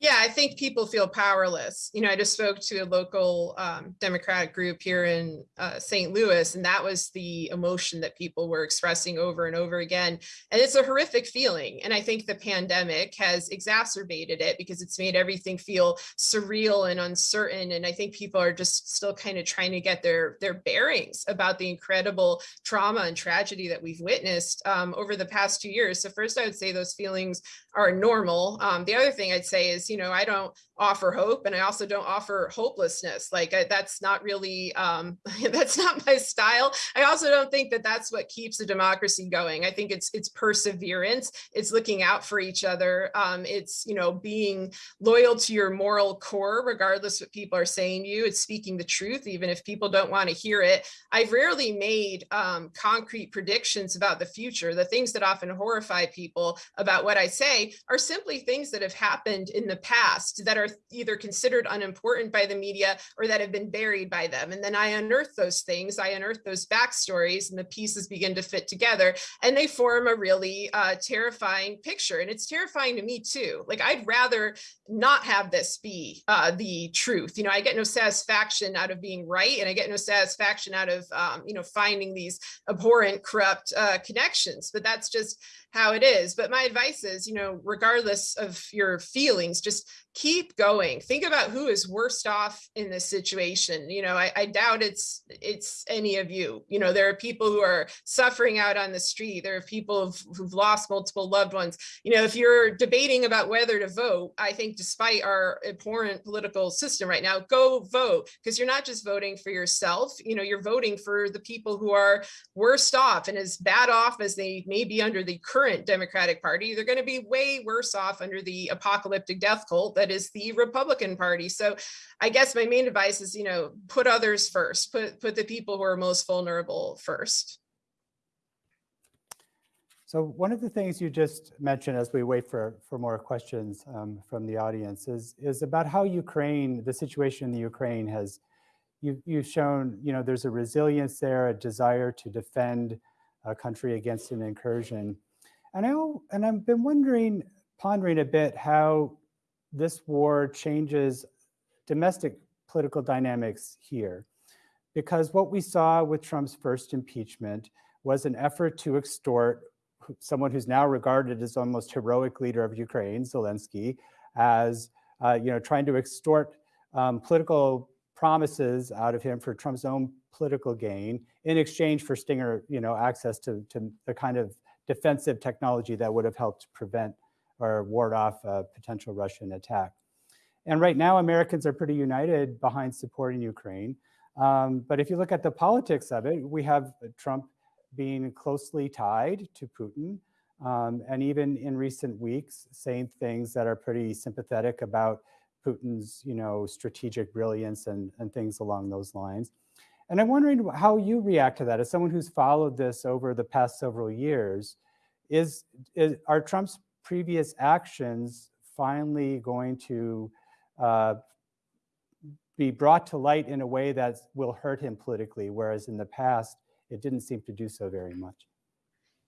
Yeah, I think people feel powerless. You know, I just spoke to a local um, Democratic group here in uh, St. Louis, and that was the emotion that people were expressing over and over again. And it's a horrific feeling. And I think the pandemic has exacerbated it because it's made everything feel surreal and uncertain. And I think people are just still kind of trying to get their, their bearings about the incredible trauma and tragedy that we've witnessed um, over the past two years. So first, I would say those feelings are normal. Um, the other thing I'd say is, you know, I don't offer hope and I also don't offer hopelessness. Like I, that's not really, um, [laughs] that's not my style. I also don't think that that's what keeps a democracy going. I think it's, it's perseverance. It's looking out for each other. Um, it's, you know, being loyal to your moral core, regardless what people are saying to you. It's speaking the truth, even if people don't want to hear it. I've rarely made um, concrete predictions about the future. The things that often horrify people about what I say are simply things that have happened in the past that are either considered unimportant by the media or that have been buried by them. And then I unearth those things, I unearth those backstories and the pieces begin to fit together and they form a really uh, terrifying picture. And it's terrifying to me too. Like I'd rather not have this be uh, the truth. You know, I get no satisfaction out of being right and I get no satisfaction out of, um, you know, finding these abhorrent, corrupt uh, connections. But that's just how it is. But my advice is, you know, regardless of your feelings, just keep going. Think about who is worst off in this situation. You know, I, I, doubt it's it's any of you. You know, there are people who are suffering out on the street. There are people who've, who've lost multiple loved ones. You know, if you're debating about whether to vote, I think despite our abhorrent political system right now, go vote because you're not just voting for yourself. You know, you're voting for the people who are worst off and as bad off as they may be under the current Democratic Party, they're going to be way worse off under the apocalyptic death cult that is the Republican Party. So I guess my main advice is, you know, put others first, put, put the people who are most vulnerable first. So one of the things you just mentioned as we wait for, for more questions um, from the audience is, is about how Ukraine, the situation in the Ukraine has, you, you've shown, you know, there's a resilience there, a desire to defend a country against an incursion. And, I, and I've been wondering, pondering a bit how this war changes domestic political dynamics here. Because what we saw with Trump's first impeachment was an effort to extort someone who's now regarded as almost heroic leader of Ukraine, Zelensky, as uh, you know, trying to extort um, political promises out of him for Trump's own political gain in exchange for Stinger, you know, access to, to the kind of defensive technology that would have helped prevent or ward off a potential Russian attack. And right now, Americans are pretty united behind supporting Ukraine. Um, but if you look at the politics of it, we have Trump being closely tied to Putin, um, and even in recent weeks, saying things that are pretty sympathetic about Putin's, you know, strategic brilliance and, and things along those lines. And I'm wondering how you react to that as someone who's followed this over the past several years. Is, is are Trump's previous actions finally going to uh, be brought to light in a way that will hurt him politically, whereas in the past, it didn't seem to do so very much.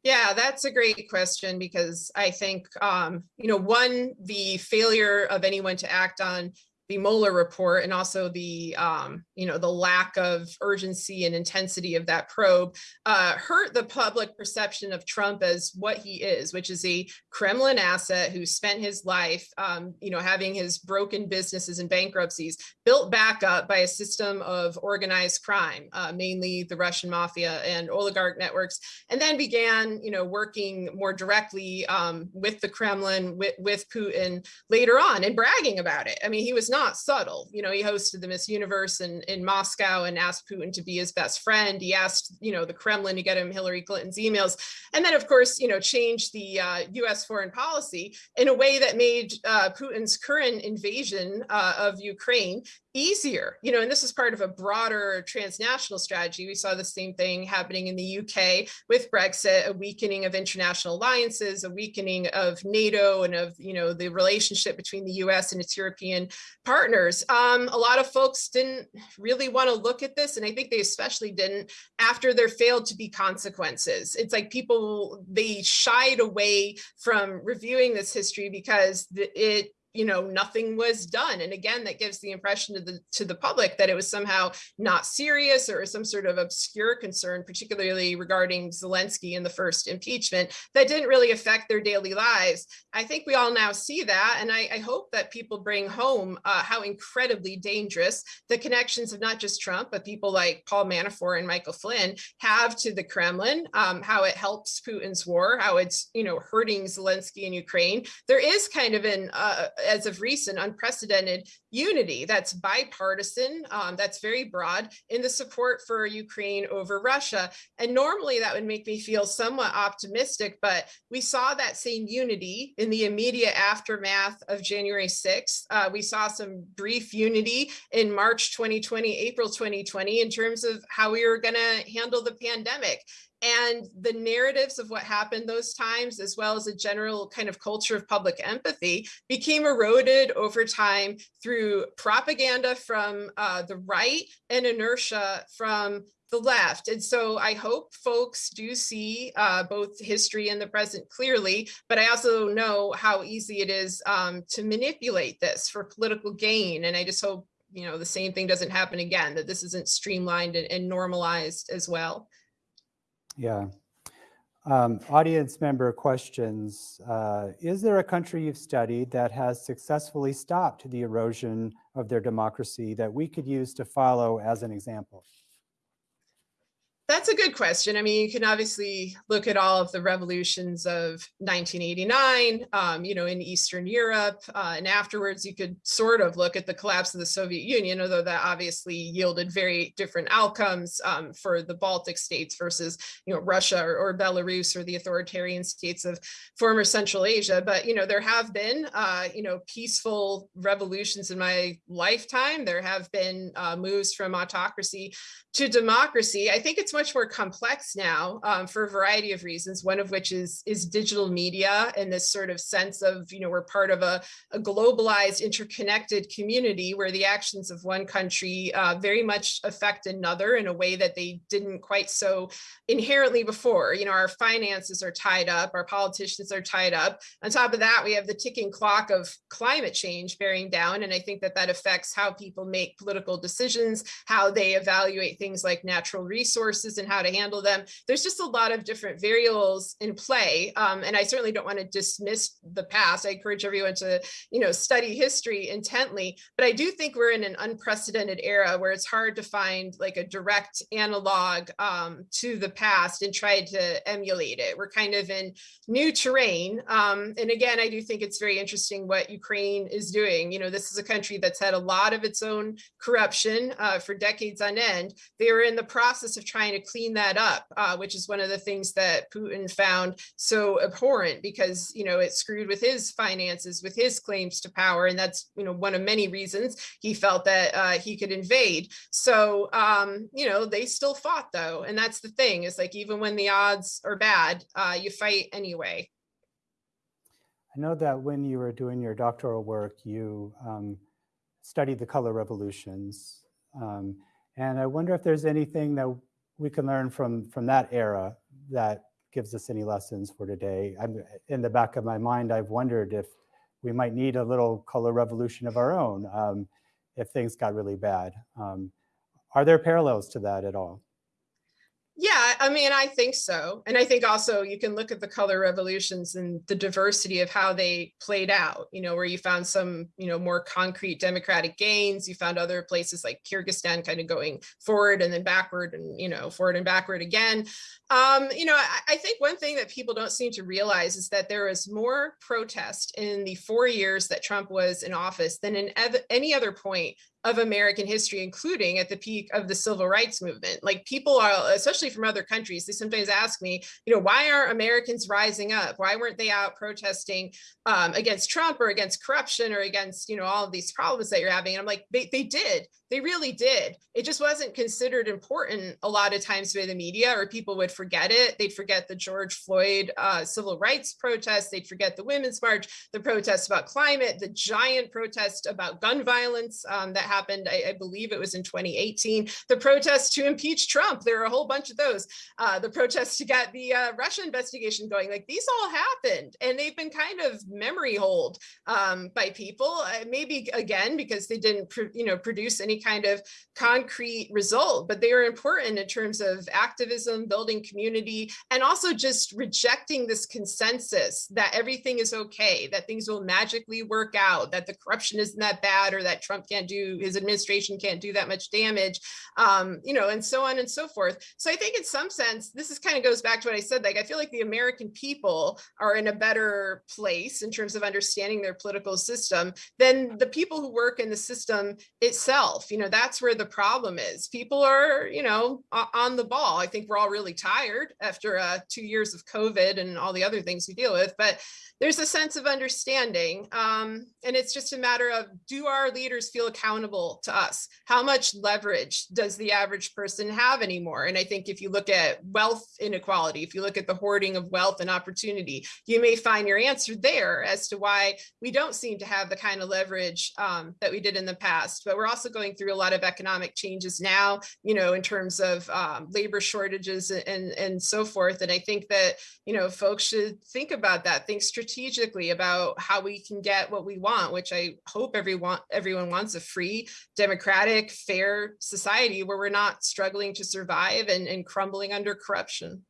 Yeah, that's a great question because I think, um, you know, one, the failure of anyone to act on the Mueller report and also the, um, you know, the lack of urgency and intensity of that probe uh, hurt the public perception of Trump as what he is, which is a Kremlin asset who spent his life, um, you know, having his broken businesses and bankruptcies built back up by a system of organized crime, uh, mainly the Russian mafia and oligarch networks, and then began, you know, working more directly um, with the Kremlin, with, with Putin later on and bragging about it. I mean, he was not subtle. You know, he hosted the Miss Universe in, in Moscow and asked Putin to be his best friend. He asked, you know, the Kremlin to get him Hillary Clinton's emails. And then, of course, you know, changed the uh, US foreign policy in a way that made uh, Putin's current invasion uh, of Ukraine easier, you know, and this is part of a broader transnational strategy. We saw the same thing happening in the UK with Brexit, a weakening of international alliances, a weakening of NATO and of, you know, the relationship between the US and its European partners. Um, a lot of folks didn't really want to look at this. And I think they especially didn't after there failed to be consequences. It's like people, they shied away from reviewing this history because it you know, nothing was done. And again, that gives the impression to the to the public that it was somehow not serious or some sort of obscure concern, particularly regarding Zelensky in the first impeachment, that didn't really affect their daily lives. I think we all now see that. And I, I hope that people bring home uh, how incredibly dangerous the connections of not just Trump, but people like Paul Manafort and Michael Flynn have to the Kremlin, um, how it helps Putin's war, how it's, you know, hurting Zelensky in Ukraine. There is kind of an, uh, as of recent, unprecedented unity that's bipartisan, um, that's very broad in the support for Ukraine over Russia. And normally that would make me feel somewhat optimistic, but we saw that same unity in the immediate aftermath of January 6th. Uh, we saw some brief unity in March 2020, April 2020, in terms of how we were going to handle the pandemic and the narratives of what happened those times, as well as a general kind of culture of public empathy, became eroded over time through propaganda from uh, the right and inertia from the left. And so I hope folks do see uh, both history and the present clearly, but I also know how easy it is um, to manipulate this for political gain. And I just hope, you know, the same thing doesn't happen again, that this isn't streamlined and, and normalized as well. Yeah. Um, audience member questions. Uh, is there a country you've studied that has successfully stopped the erosion of their democracy that we could use to follow as an example? That's a good question. I mean, you can obviously look at all of the revolutions of 1989, um, you know, in Eastern Europe, uh, and afterwards you could sort of look at the collapse of the Soviet Union, although that obviously yielded very different outcomes um, for the Baltic states versus, you know, Russia or, or, Belarus or the authoritarian states of former Central Asia. But, you know, there have been, uh, you know, peaceful revolutions in my lifetime. There have been uh, moves from autocracy to democracy. I think it's much more complex now um, for a variety of reasons, one of which is, is digital media and this sort of sense of, you know, we're part of a, a globalized, interconnected community where the actions of one country uh, very much affect another in a way that they didn't quite so inherently before. You know, our finances are tied up, our politicians are tied up. On top of that, we have the ticking clock of climate change bearing down. And I think that that affects how people make political decisions, how they evaluate things like natural resources resources and how to handle them. There's just a lot of different variables in play. Um, and I certainly don't want to dismiss the past. I encourage everyone to, you know, study history intently, but I do think we're in an unprecedented era where it's hard to find like a direct analog um, to the past and try to emulate it. We're kind of in new terrain. Um, and again, I do think it's very interesting what Ukraine is doing. You know, this is a country that's had a lot of its own corruption uh, for decades on end. They are in the process of trying to clean that up, uh, which is one of the things that Putin found so abhorrent because, you know, it screwed with his finances, with his claims to power. And that's, you know, one of many reasons he felt that uh, he could invade. So, um, you know, they still fought though. And that's the thing is like, even when the odds are bad, uh, you fight anyway. I know that when you were doing your doctoral work, you um, studied the color revolutions. Um, and I wonder if there's anything that we can learn from from that era that gives us any lessons for today. I'm in the back of my mind, I've wondered if we might need a little color revolution of our own um, if things got really bad. Um, are there parallels to that at all? I mean, I think so. And I think also you can look at the color revolutions and the diversity of how they played out, you know, where you found some, you know, more concrete democratic gains. You found other places like Kyrgyzstan kind of going forward and then backward and, you know, forward and backward again. Um, you know, I, I think one thing that people don't seem to realize is that there was more protest in the four years that Trump was in office than in any other point of American history, including at the peak of the civil rights movement. Like people are, especially from other countries, they sometimes ask me, you know, why are Americans rising up? Why weren't they out protesting um, against Trump or against corruption or against, you know, all of these problems that you're having? And I'm like, they, they did. They really did. It just wasn't considered important a lot of times by the media or people would forget it. They'd forget the George Floyd uh, civil rights protests. They'd forget the Women's March, the protests about climate, the giant protest about gun violence um, that happened, I, I believe it was in 2018, the protests to impeach Trump. There are a whole bunch of those. Uh, the protests to get the uh, Russia investigation going. Like these all happened, and they've been kind of memory hold um, by people. Uh, maybe again because they didn't, you know, produce any kind of concrete result, but they are important in terms of activism, building community, and also just rejecting this consensus that everything is okay, that things will magically work out, that the corruption isn't that bad, or that Trump can't do, his administration can't do that much damage, um, you know, and so on and so forth. So I think in some sense, this is kind of goes back to what I said, like, I feel like the American people are in a better place in terms of understanding their political system than the people who work in the system itself. You know, that's where the problem is. People are, you know, on the ball. I think we're all really tired after uh, two years of COVID and all the other things we deal with, but there's a sense of understanding. Um, and it's just a matter of, do our leaders feel accountable to us? How much leverage does the average person have anymore? And I think if you look at wealth inequality, if you look at the hoarding of wealth and opportunity, you may find your answer there as to why we don't seem to have the kind of leverage um, that we did in the past. But we're also going through a lot of economic changes now, you know, in terms of um, labor shortages and, and so forth. And I think that, you know, folks should think about that, think strategically about how we can get what we want, which I hope everyone everyone wants a free, democratic, fair society where we're not struggling to survive and, and crumbling under corruption.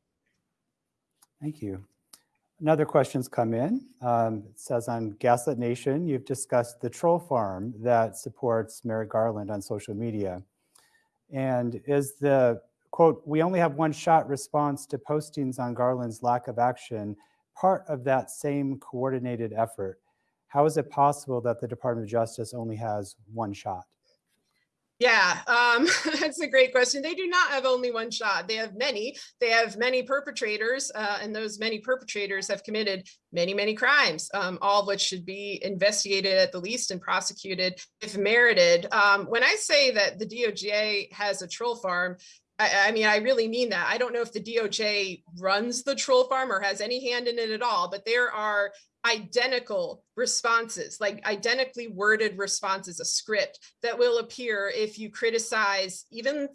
Thank you. Another question's come in. Um, it says on Gaslit Nation, you've discussed the troll farm that supports Merrick Garland on social media. And is the quote, we only have one shot response to postings on Garland's lack of action part of that same coordinated effort, how is it possible that the Department of Justice only has one shot? Yeah, um, [laughs] that's a great question. They do not have only one shot. They have many. They have many perpetrators, uh, and those many perpetrators have committed many, many crimes, um, all of which should be investigated at the least and prosecuted if merited. Um, when I say that the DOJ has a troll farm, I, I, mean, I really mean that. I don't know if the DOJ runs the troll farm or has any hand in it at all, but there are identical responses, like identically worded responses, a script that will appear if you criticize even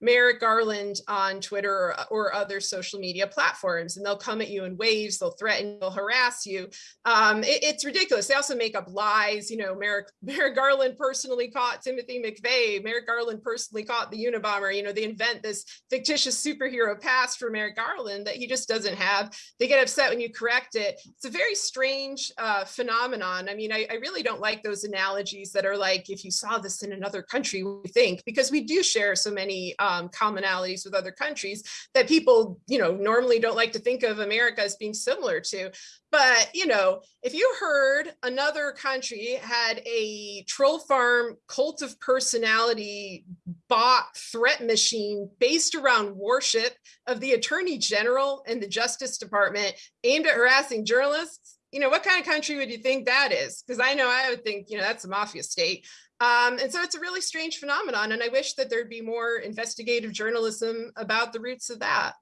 Merrick Garland on Twitter or, or, other social media platforms, and they'll come at you in waves, they'll threaten, they'll harass you. Um, it, it's ridiculous. They also make up lies. You know, Merrick, [laughs] Merrick Garland personally caught Timothy McVeigh. Merrick Garland personally caught the Unabomber. You know, they invent this fictitious superhero past for Merrick Garland that he just doesn't have. They get upset when you correct it. It's a very strange uh, phenomenon. I mean, I, I, really don't like those analogies that are like, if you saw this in another country, we think, because we do share so many um, commonalities with other countries that people, you know, normally don't like to think of America as being similar to. But, you know, if you heard another country had a troll farm cult of personality bot threat machine based around worship of the attorney general and the justice department aimed at harassing journalists, you know, what kind of country would you think that is? Because I know I would think, you know, that's a mafia state. Um, and so it's a really strange phenomenon. And I wish that there'd be more investigative journalism about the roots of that.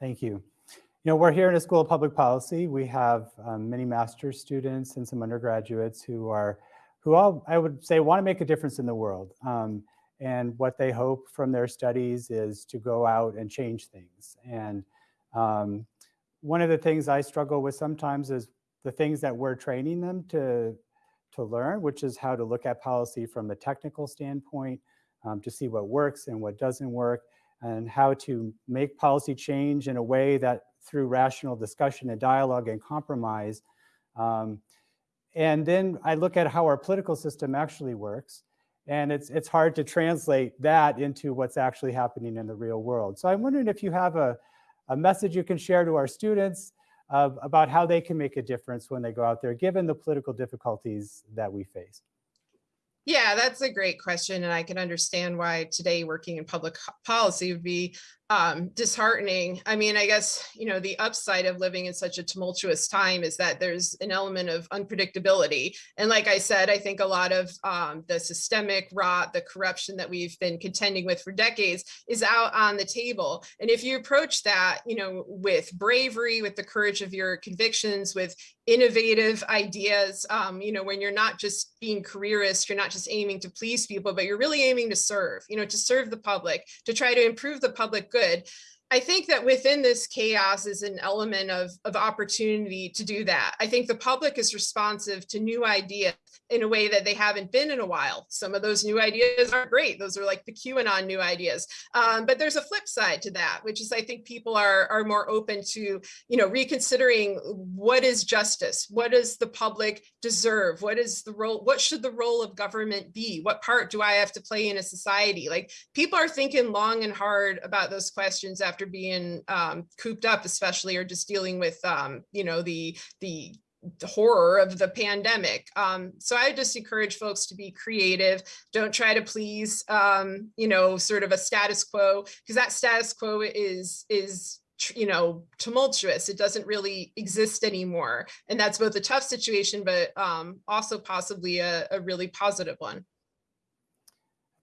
Thank you. You know, we're here in a School of Public Policy. We have um, many master's students and some undergraduates who are, who all, I would say, want to make a difference in the world. Um, and what they hope from their studies is to go out and change things. And um, one of the things I struggle with sometimes is the things that we're training them to, to learn, which is how to look at policy from a technical standpoint, um, to see what works and what doesn't work, and how to make policy change in a way that through rational discussion and dialogue and compromise. Um, and then I look at how our political system actually works. And it's, it's hard to translate that into what's actually happening in the real world. So I'm wondering if you have a, a message you can share to our students about how they can make a difference when they go out there, given the political difficulties that we face? Yeah, that's a great question. And I can understand why today working in public policy would be um, disheartening. I mean, I guess, you know, the upside of living in such a tumultuous time is that there's an element of unpredictability. And like I said, I think a lot of um, the systemic rot, the corruption that we've been contending with for decades is out on the table. And if you approach that, you know, with bravery, with the courage of your convictions, with innovative ideas, um, you know, when you're not just being careerist, you're not just aiming to please people, but you're really aiming to serve, you know, to serve the public, to try to improve the public good good. I think that within this chaos is an element of, of opportunity to do that. I think the public is responsive to new ideas in a way that they haven't been in a while. Some of those new ideas aren't great. Those are like the QAnon new ideas. Um, but there's a flip side to that, which is I think people are, are more open to, you know, reconsidering what is justice? What does the public deserve? What is the role? What should the role of government be? What part do I have to play in a society? Like people are thinking long and hard about those questions after being um, cooped up, especially or just dealing with, um, you know, the the the horror of the pandemic. Um, so I just encourage folks to be creative. Don't try to please, um, you know, sort of a status quo, because that status quo is is you know tumultuous. It doesn't really exist anymore, and that's both a tough situation, but um, also possibly a, a really positive one.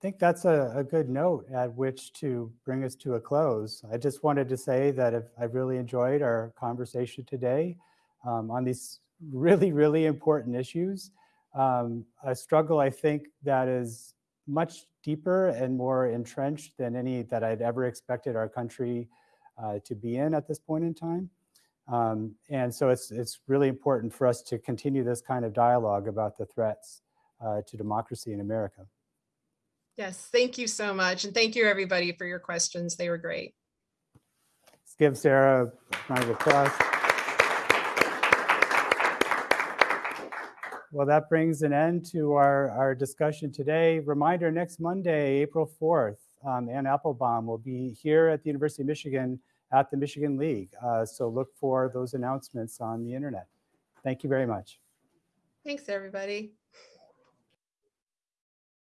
I think that's a, a, good note at which to bring us to a close. I just wanted to say that I really enjoyed our conversation today um, on these really, really important issues. Um, a struggle, I think, that is much deeper and more entrenched than any that I'd ever expected our country uh, to be in at this point in time. Um, and so it's, it's really important for us to continue this kind of dialogue about the threats uh, to democracy in America. Yes, thank you so much. And thank you everybody for your questions. They were great. Let's give Sarah a round of applause. Well, that brings an end to our, our discussion today. Reminder, next Monday, April 4th, um, Anne Applebaum will be here at the University of Michigan at the Michigan League. Uh, so look for those announcements on the internet. Thank you very much. Thanks, everybody.